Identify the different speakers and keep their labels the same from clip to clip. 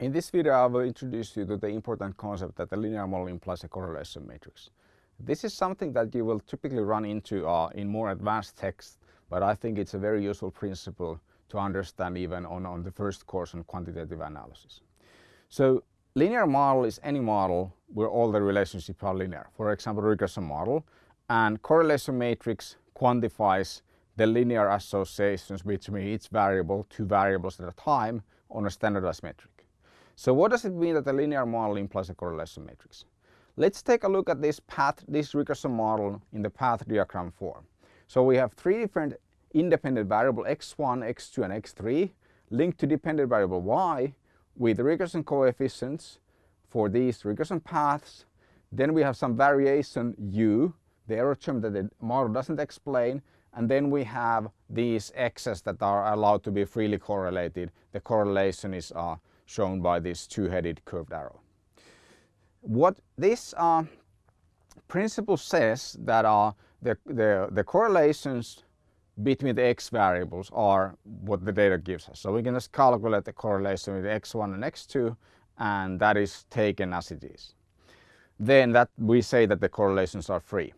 Speaker 1: In this video I will introduce you to the important concept that the linear model implies a correlation matrix. This is something that you will typically run into uh, in more advanced texts, but I think it's a very useful principle to understand even on, on the first course on quantitative analysis. So linear model is any model where all the relationships are linear. For example, regression model and correlation matrix quantifies the linear associations between each variable, two variables at a time on a standardized metric. So what does it mean that a linear model implies a correlation matrix? Let's take a look at this path, this regression model in the path diagram form. So we have three different independent variable x1, x2 and x3 linked to dependent variable y with regression coefficients for these regression paths. Then we have some variation u, the error term that the model doesn't explain and then we have these x's that are allowed to be freely correlated. The correlation is uh, shown by this two-headed curved arrow. What this uh, principle says that uh, the, the, the correlations between the x variables are what the data gives us. So we can just calculate the correlation with x1 and x2 and that is taken as it is. Then that we say that the correlations are free.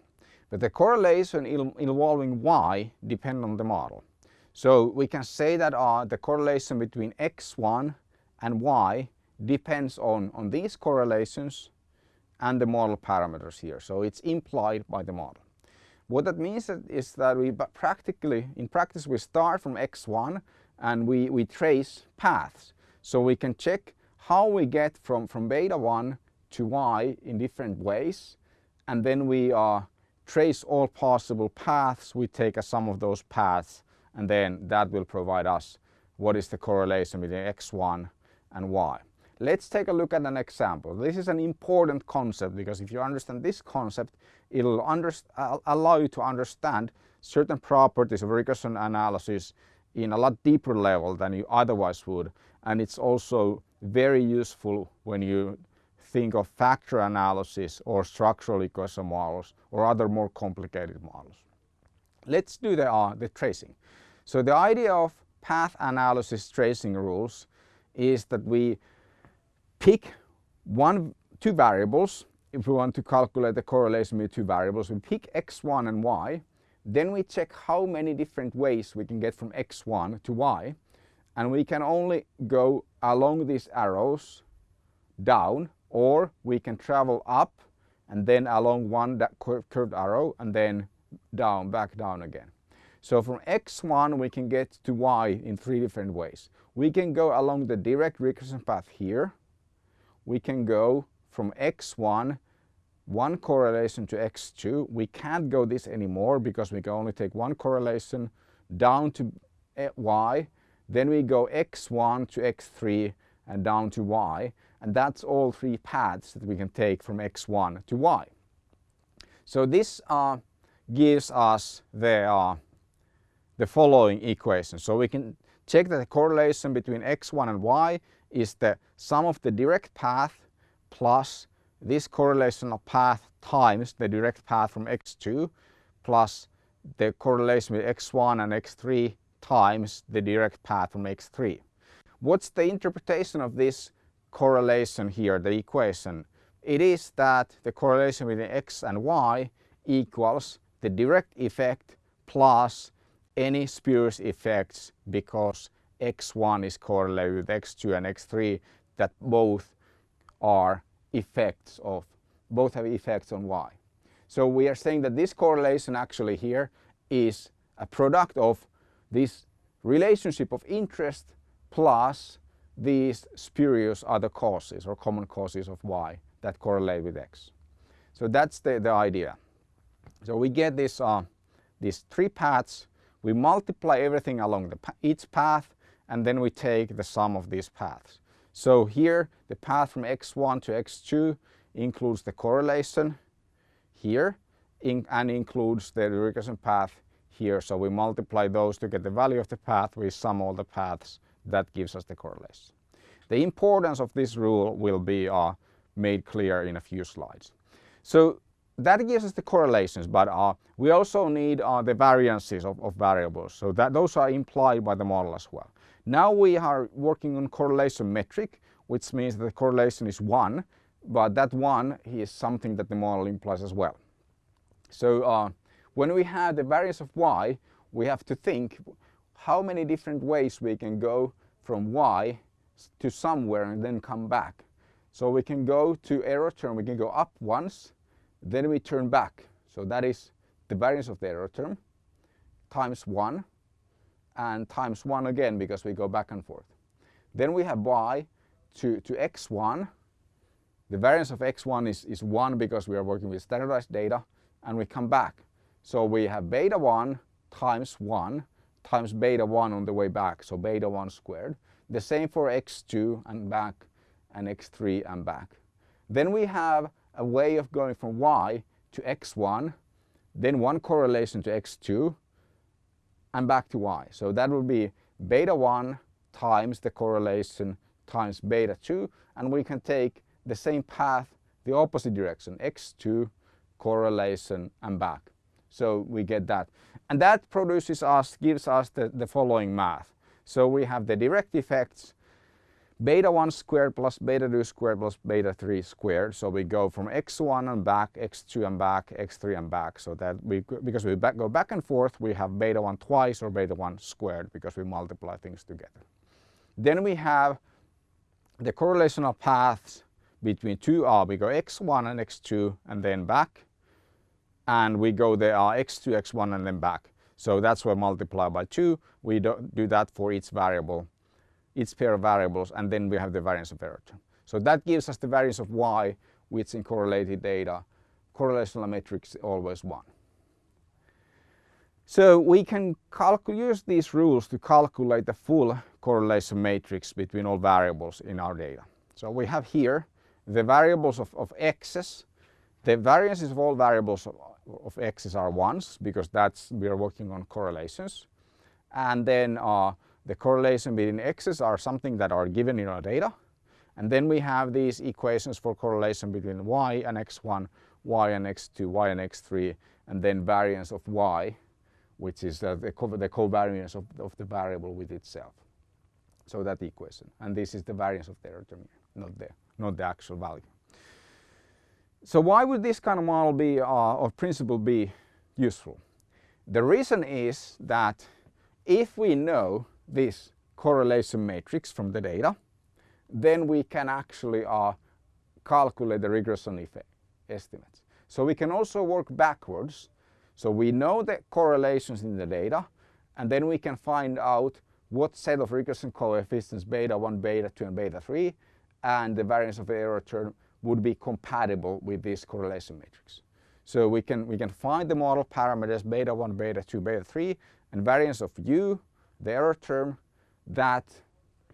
Speaker 1: But the correlation involving y depend on the model. So we can say that uh, the correlation between x1 and y depends on, on these correlations and the model parameters here. So it's implied by the model. What that means is that we practically, in practice, we start from x1 and we, we trace paths. So we can check how we get from, from beta 1 to y in different ways. And then we uh, trace all possible paths. We take a sum of those paths and then that will provide us what is the correlation between x1 and why. Let's take a look at an example. This is an important concept because if you understand this concept, it'll allow you to understand certain properties of regression analysis in a lot deeper level than you otherwise would. And it's also very useful when you think of factor analysis or structural equation models or other more complicated models. Let's do the, uh, the tracing. So the idea of path analysis tracing rules is that we pick one, two variables. If we want to calculate the correlation between two variables, we pick x1 and y. Then we check how many different ways we can get from x1 to y. And we can only go along these arrows down or we can travel up and then along one curved arrow and then down, back down again. So from x1 we can get to y in three different ways. We can go along the direct regression path here. We can go from x1 one correlation to x2. We can't go this anymore because we can only take one correlation down to y. Then we go x1 to x3 and down to y. And that's all three paths that we can take from x1 to y. So this uh, gives us the uh, the following equation. So we can check that the correlation between x1 and y is the sum of the direct path plus this correlation of path times the direct path from x2 plus the correlation with x1 and x3 times the direct path from x3. What's the interpretation of this correlation here, the equation? It is that the correlation between x and y equals the direct effect plus any spurious effects because x1 is correlated with x2 and x3 that both are effects of, both have effects on y. So we are saying that this correlation actually here is a product of this relationship of interest plus these spurious other causes or common causes of y that correlate with x. So that's the, the idea. So we get this, uh, these three paths we multiply everything along the, each path and then we take the sum of these paths. So here the path from x1 to x2 includes the correlation here in, and includes the regression path here. So we multiply those to get the value of the path, we sum all the paths, that gives us the correlation. The importance of this rule will be uh, made clear in a few slides. So that gives us the correlations, but uh, we also need uh, the variances of, of, variables. So that those are implied by the model as well. Now we are working on correlation metric. which means that the correlation is 1, but that 1 is something that the model implies as well. So uh, when we have the variance of y, we have to think how many different ways we can go from y to somewhere and then come back. So we can go to error term, we can go up once, then we turn back. So that is the variance of the error term times 1 and times 1 again because we go back and forth. Then we have y to, to x1. The variance of x1 is, is 1 because we are working with standardized data and we come back. So we have beta 1 times 1 times beta 1 on the way back, so beta 1 squared. The same for x2 and back and x3 and back. Then we have a way of going from y to x1, then one correlation to x2 and back to y. So that would be beta 1 times the correlation times beta 2 and we can take the same path the opposite direction x2 correlation and back. So we get that. And that produces us, gives us the, the following math. So we have the direct effects beta 1 squared plus beta 2 squared plus beta 3 squared. So we go from x1 and back, x2 and back, x3 and back. So that we, because we back, go back and forth, we have beta 1 twice or beta 1 squared because we multiply things together. Then we have the correlational paths between two are we go x1 and x2 and then back and we go there are x2, x1 and then back. So that's why multiply by 2. We do, do that for each variable, each pair of variables and then we have the variance of error term. So that gives us the variance of y which in correlated data correlational matrix is always 1. So we can use these rules to calculate the full correlation matrix between all variables in our data. So we have here the variables of, of x's. The variances of all variables of, of x's are ones because that's we are working on correlations. And then uh, the correlation between x's are something that are given in our data. And then we have these equations for correlation between y and x1, y and x2, y and x3, and then variance of y which is uh, the, co the covariance of, of the variable with itself. So that equation. And this is the variance of the error term, not the, not the actual value. So why would this kind of model be, uh, or principle be useful? The reason is that if we know this correlation matrix from the data, then we can actually uh, calculate the regression effect estimates. So we can also work backwards so we know the correlations in the data and then we can find out what set of regression coefficients beta 1, beta 2 and beta 3 and the variance of error term would be compatible with this correlation matrix. So we can, we can find the model parameters beta 1, beta 2, beta 3 and variance of u, the error term that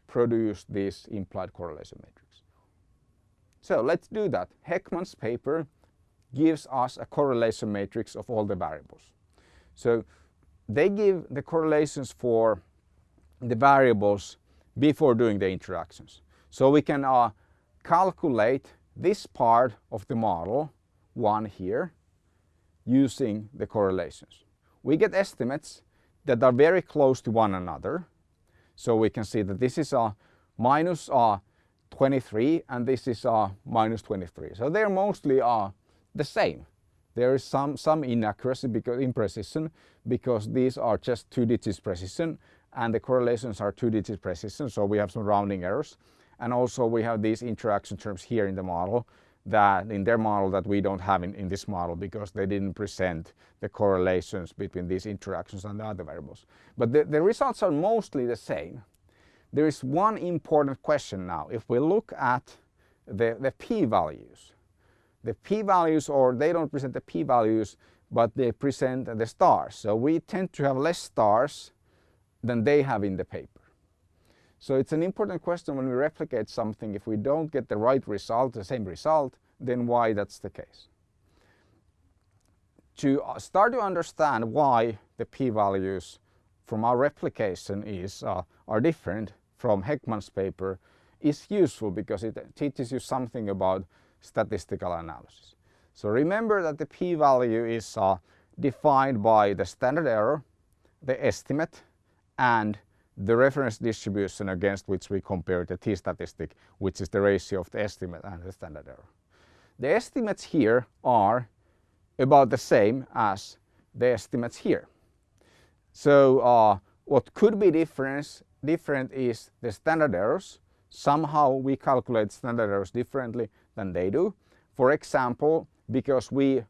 Speaker 1: produce this implied correlation matrix. So let's do that. Hekman's paper gives us a correlation matrix of all the variables. So they give the correlations for the variables before doing the interactions. So we can uh, calculate this part of the model, one here, using the correlations. We get estimates that are very close to one another. So we can see that this is a minus uh, 23 and this is a minus 23. So they're mostly uh, the same. There is some, some inaccuracy because imprecision because these are just two digits precision and the correlations are two digits precision so we have some rounding errors and also we have these interaction terms here in the model that in their model that we don't have in, in this model because they didn't present the correlations between these interactions and the other variables. But the, the results are mostly the same. There is one important question now. If we look at the, the p-values, the p-values or they don't present the p-values but they present the stars. So we tend to have less stars than they have in the paper. So it's an important question when we replicate something if we don't get the right result, the same result, then why that's the case. To uh, start to understand why the p-values from our replication is, uh, are different from Hekman's paper is useful because it teaches you something about statistical analysis. So remember that the p-value is uh, defined by the standard error, the estimate and the reference distribution against which we compare the t-statistic, which is the ratio of the estimate and the standard error. The estimates here are about the same as the estimates here. So uh, what could be difference, different is the standard errors. Somehow we calculate standard errors differently than they do. For example, because we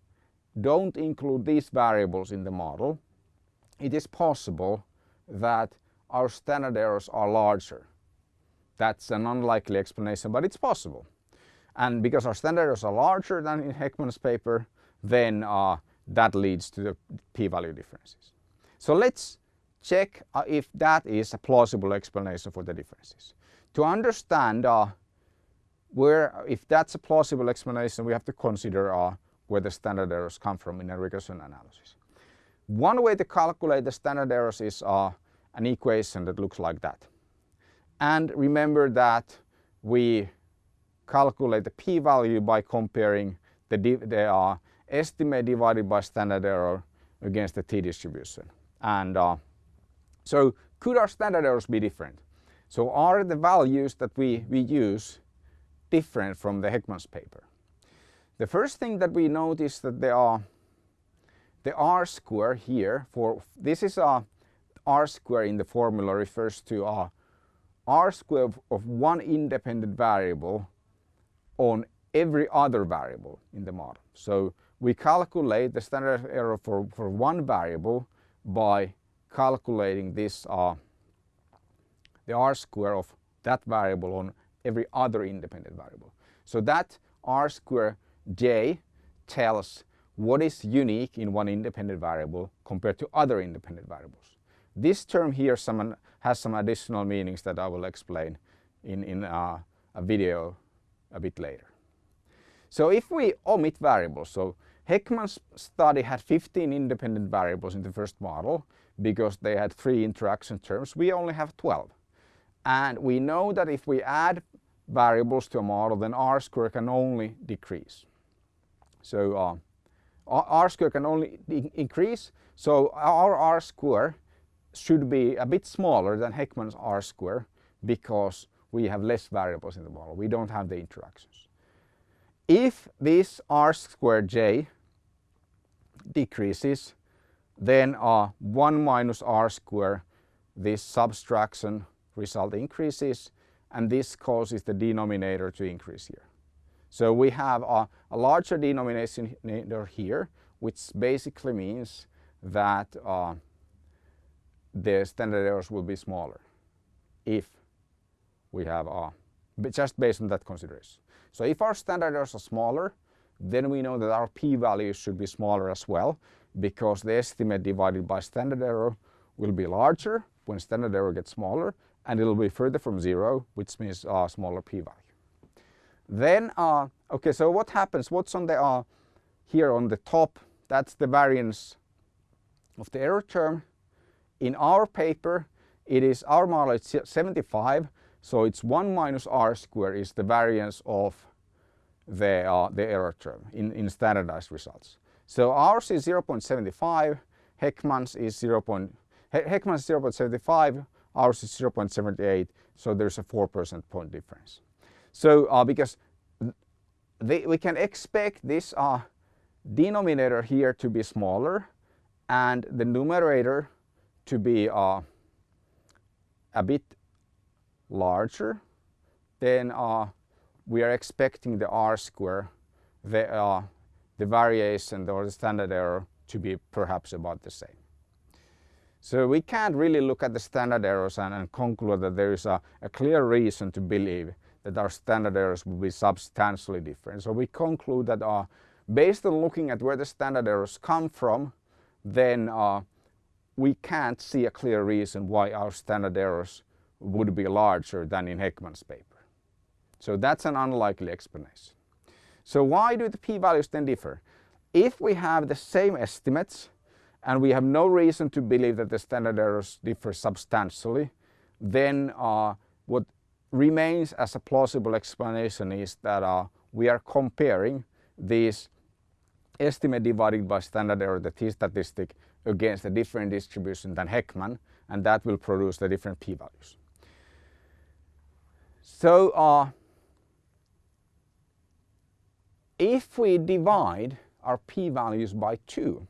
Speaker 1: don't include these variables in the model, it is possible that our standard errors are larger. That's an unlikely explanation, but it's possible. And because our standard errors are larger than in Hekman's paper, then uh, that leads to the p-value differences. So let's check uh, if that is a plausible explanation for the differences. To understand uh, where, if that's a plausible explanation, we have to consider uh, where the standard errors come from in a regression analysis. One way to calculate the standard errors is uh, an equation that looks like that. And remember that we calculate the p-value by comparing the, the uh, estimate divided by standard error against the t-distribution. And uh, so could our standard errors be different? So are the values that we, we use different from the Hekman's paper? The first thing that we notice that there are the R square here for this is a R square in the formula refers to R square of, of one independent variable on every other variable in the model. So we calculate the standard error for, for one variable by calculating this uh, the r square of that variable on every other independent variable. So that r square j tells what is unique in one independent variable compared to other independent variables. This term here some, has some additional meanings that I will explain in, in uh, a video a bit later. So if we omit variables, so Hekman's study had 15 independent variables in the first model because they had three interaction terms. We only have 12. And we know that if we add variables to a model, then R square can only decrease. So uh, R square can only increase. So our R square should be a bit smaller than Hekman's R square because we have less variables in the model. We don't have the interactions. If this r squared j decreases, then uh, 1 minus r square, this subtraction result increases, and this causes the denominator to increase here. So we have a, a larger denominator here, which basically means that uh, the standard errors will be smaller if we have uh, just based on that consideration. So if our standard errors are smaller, then we know that our p-values should be smaller as well because the estimate divided by standard error will be larger when standard error gets smaller and it will be further from zero which means a smaller p-value. Then, uh, okay, so what happens? What's on the uh, here on the top? That's the variance of the error term. In our paper, it is our model is 75 so it's 1 minus r squared is the variance of the, uh, the error term in, in standardized results. So ours is 0.75, Hekman's is 0. Hekman's 0.75, ours is 0.78, so there's a 4 percent point difference. So uh, because they, we can expect this uh, denominator here to be smaller and the numerator to be uh, a bit larger, then uh, we are expecting the r square, the, uh, the variation or the standard error to be perhaps about the same. So we can't really look at the standard errors and, and conclude that there is a, a, clear reason to believe that our standard errors will be substantially different. So we conclude that uh, based on looking at where the standard errors come from, then uh, we can't see a clear reason why our standard errors would be larger than in Hekman's paper. So that's an unlikely explanation. So why do the p-values then differ? If we have the same estimates and we have no reason to believe that the standard errors differ substantially, then uh, what remains as a plausible explanation is that uh, we are comparing these estimate divided by standard error, the t-statistic, against a different distribution than Hekman and that will produce the different p-values. So uh, if we divide our p-values by 2,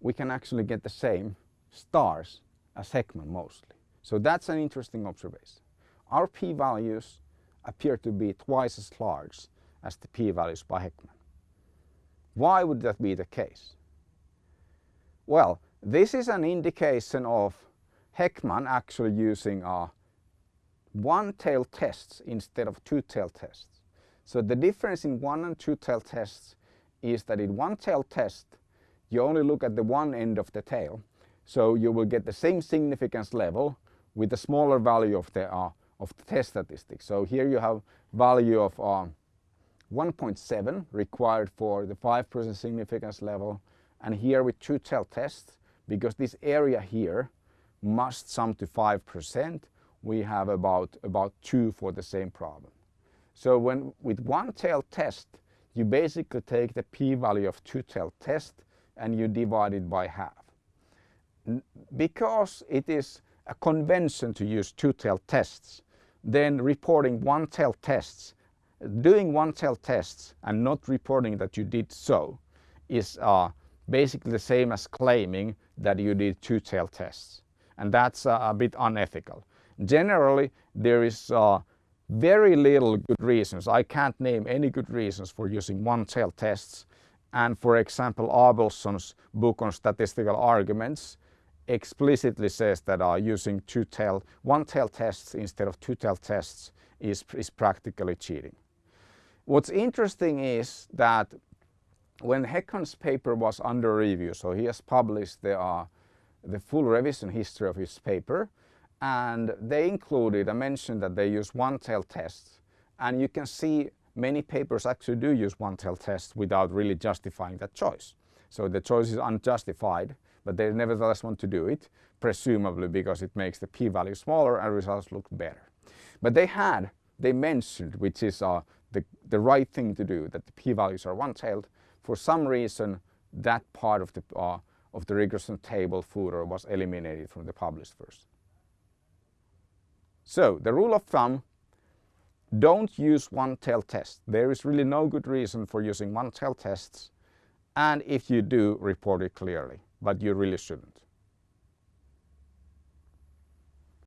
Speaker 1: we can actually get the same stars as Hekman mostly. So that's an interesting observation. Our p-values appear to be twice as large as the p-values by Hekman. Why would that be the case? Well, this is an indication of Hekman actually using a one-tail tests instead of two-tail tests. So the difference in one and two-tail tests is that in one-tail test you only look at the one end of the tail so you will get the same significance level with a smaller value of the, uh, of the test statistics. So here you have value of uh, 1.7 required for the 5% significance level and here with two tail tests because this area here must sum to 5% we have about, about 2 for the same problem. So when with one tail test you basically take the p-value of two tail test and you divide it by half. Because it is a convention to use two tail tests then reporting one tail tests doing one tail tests and not reporting that you did so is uh, basically the same as claiming that you did two tail tests and that's uh, a bit unethical. Generally there is uh, very little good reasons. I can't name any good reasons for using one tail tests and for example Abelson's book on statistical arguments explicitly says that uh, using two tail, one tail tests instead of two tail tests is, is practically cheating. What's interesting is that when Hekman's paper was under review, so he has published the, uh, the full revision history of his paper, and they included, I mentioned that they use one-tail tests, and you can see many papers actually do use one-tail tests without really justifying that choice. So the choice is unjustified, but they nevertheless want to do it, presumably because it makes the p-value smaller and results look better. But they had, they mentioned, which is uh, the, the right thing to do, that the p-values are one-tailed. For some reason, that part of the, uh, of the regression table footer was eliminated from the published version. So the rule of thumb, don't use one-tail test. There is really no good reason for using one-tail tests. And if you do, report it clearly, but you really shouldn't.